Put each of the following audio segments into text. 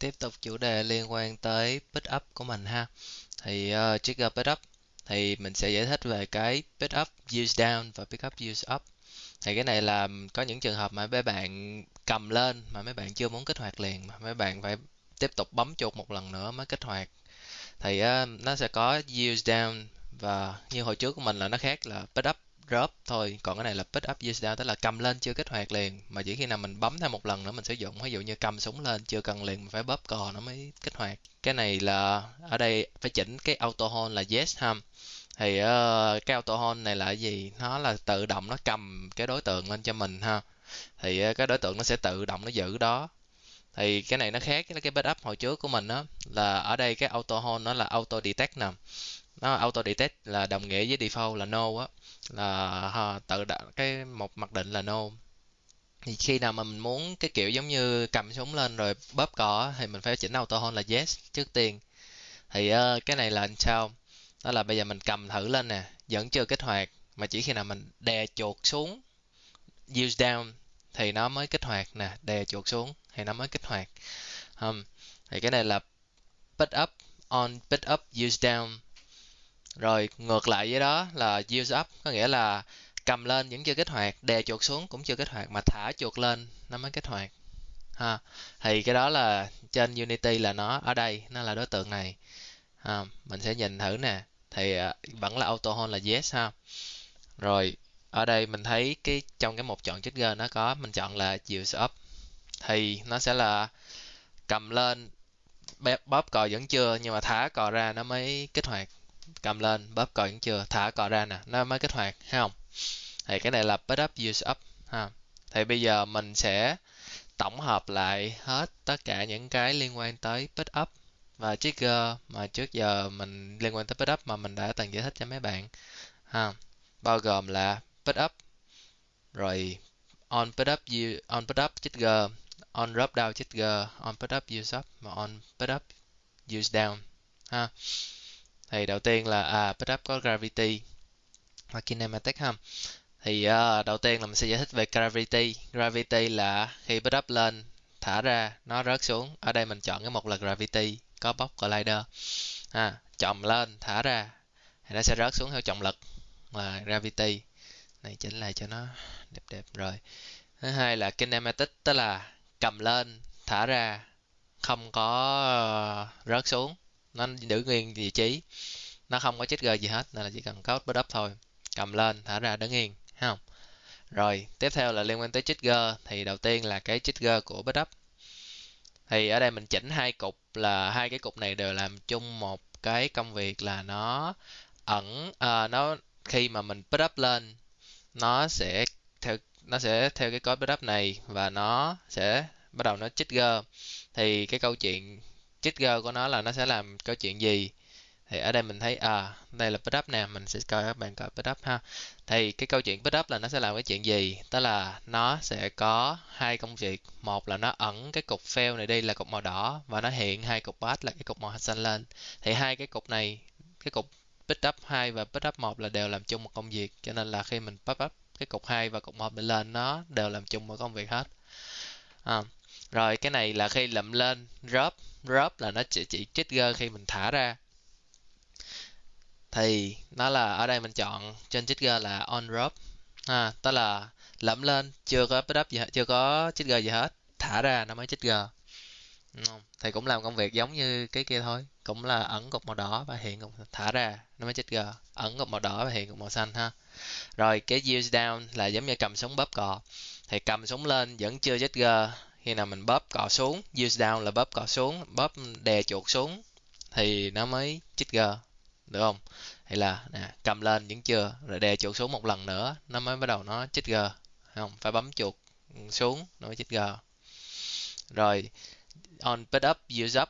tiếp tục chủ đề liên quan tới pick up của mình ha. Thì ờ, uh, trigger pick up thì mình sẽ giải thích về cái pick up use down và pick up use up. Thì cái này là có những trường hợp mà mấy bạn cầm lên mà mấy bạn chưa muốn kích hoạt liền mà mấy bạn phải tiếp tục bấm chuột một lần nữa mới kích hoạt. Thì uh, nó sẽ có use down và như hồi trước của mình là nó khác là pick up drop thôi. Còn cái này là pick up use down tức là cầm lên chưa kích hoạt liền. Mà chỉ khi nào mình bấm thêm một lần nữa mình sử dụng. Ví dụ như cầm súng lên chưa cần liền mình phải bóp cò nó mới kích hoạt. Cái này là ở đây phải chỉnh cái auto hold là yes ha. Thì uh, cái auto hold này là cái gì? Nó là tự động nó cầm cái đối tượng lên cho mình ha. Thì uh, cái đối tượng nó sẽ tự động nó giữ đó. Thì cái này nó khác với cái backup hồi trước của mình đó là ở đây cái auto hold nó là auto detect nè nó auto detect là đồng nghĩa với default là no á. Là ha, tự đặt cái một mặc định là no. Thì khi nào mà mình muốn cái kiểu giống như cầm súng lên rồi bóp cò thì mình phải chỉnh auto hold là yes trước tiên. Thì uh, cái này là sao? Đó là bây giờ mình cầm thử lên nè vẫn chưa kích hoạt mà chỉ khi nào mình đè chuột xuống use down thì nó mới kích hoạt nè đè chuột xuống thì nó mới kích hoạt. Um, thì cái này là pick up on pick up use down rồi, ngược lại với đó là use up, có nghĩa là cầm lên vẫn chưa kích hoạt, đè chuột xuống cũng chưa kích hoạt mà thả chuột lên, nó mới kích hoạt. Ha, thì cái đó là trên unity là nó ở đây, nó là đối tượng này. Ha. mình sẽ nhìn thử nè, thì à, vẫn là auto hold là yes ha. Rồi, ở đây mình thấy cái, trong cái một chọn trigger nó có, mình chọn là use up. Thì nó sẽ là cầm lên bóp cò vẫn chưa, nhưng mà thả cò ra nó mới kích hoạt cầm lên, bóp cò vẫn chưa, thả cò ra nè, nó mới kích hoạt, thấy không? Thì cái này là put up, use up, ha. Thì bây giờ mình sẽ tổng hợp lại hết tất cả những cái liên quan tới put up và trigger mà trước giờ mình, liên quan tới put up mà mình đã từng giải thích cho mấy bạn, ha. Bao gồm là put up, rồi on put up on put up, trigger, on drop down, trigger, on put up, use up, và on put up, use down, ha thì đầu tiên là à Pickup có gravity và kinematic ha. Thì uh, đầu tiên là mình sẽ giải thích về gravity. Gravity là khi Pickup lên thả ra nó rớt xuống. Ở đây mình chọn cái một là gravity có box collider. À, chồng lên thả ra thì nó sẽ rớt xuống theo trọng lực là gravity. Này chỉnh lại cho nó đẹp đẹp rồi. Thứ hai là kinematic tức là cầm lên thả ra không có ờ, rớt xuống nó giữ nguyên vị trí. Nó không có trigger gì hết nên là chỉ cần có put up thôi. Cầm lên thả ra đứng yên thấy không? Rồi tiếp theo là liên quan tới trigger thì đầu tiên là cái trigger của put up. Thì ở đây mình chỉnh hai cục là hai cái cục này đều làm chung một cái công việc là nó ẩn à, nó khi mà mình put up lên nó sẽ theo nó sẽ theo cái code put up này và nó sẽ bắt đầu nó trigger thì cái câu chuyện trigger của nó là nó sẽ làm câu chuyện gì? Thì ở đây mình thấy à đây là pick up nè mình sẽ coi các bạn coi pick up ha. Thì cái câu chuyện pick up là nó sẽ làm cái chuyện gì? Đó là nó sẽ có hai công việc. Một là nó ẩn cái cục fail này đi là cục màu đỏ và nó hiện hai cục pass là cái cục màu xanh lên. Thì hai cái cục này cái cục pick up 2 và pick up 1 là đều làm chung một công việc. Cho nên là khi mình pop up cái cục 2 và cục 1 lên nó đều làm chung một công việc hết. À, rồi cái này là khi lậm lên drop drop là nó chỉ, chỉ trigger khi mình thả ra. Thì nó là ở đây mình chọn trên trigger là on drop ha tức là lẫm lên chưa có pick up gì hết, chưa có trigger gì hết thả ra nó mới trigger thì cũng làm công việc giống như cái kia thôi cũng là ẩn cục màu đỏ và hiện cục thả ra nó mới trigger ẩn cục màu đỏ và hiện cục màu xanh ha. Rồi cái use down là giống như cầm súng bóp cò. Thì cầm súng lên vẫn chưa trigger khi nào mình bóp cò xuống, use down là bóp cò xuống, bóp đè chuột xuống, thì nó mới trigger, được không? Hay là, nè, cầm lên vẫn chưa, rồi đè chuột xuống một lần nữa, nó mới bắt đầu nó trigger không? Phải bấm chuột xuống, nó mới trigger. Rồi, on pick up, use up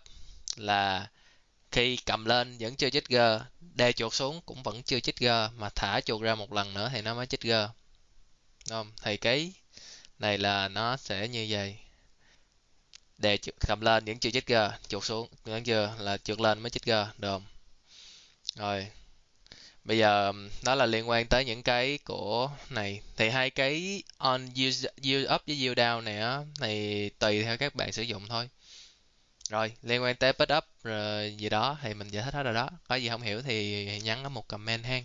là khi cầm lên vẫn chưa trigger, đè chuột xuống cũng vẫn chưa trigger, mà thả chuột ra một lần nữa thì nó mới trigger. Đúng không? Thì cái này là nó sẽ như vậy đè cầm lên vẫn chưa g chuột xuống vẫn chưa là trượt lên mới trigger được rồi bây giờ đó là liên quan tới những cái của này. Thì hai cái on use, use up với use down này á thì tùy theo các bạn sử dụng thôi. Rồi liên quan tới put up rồi gì đó thì mình giải thích hết rồi đó. Có gì không hiểu thì nhắn ở một comment hang.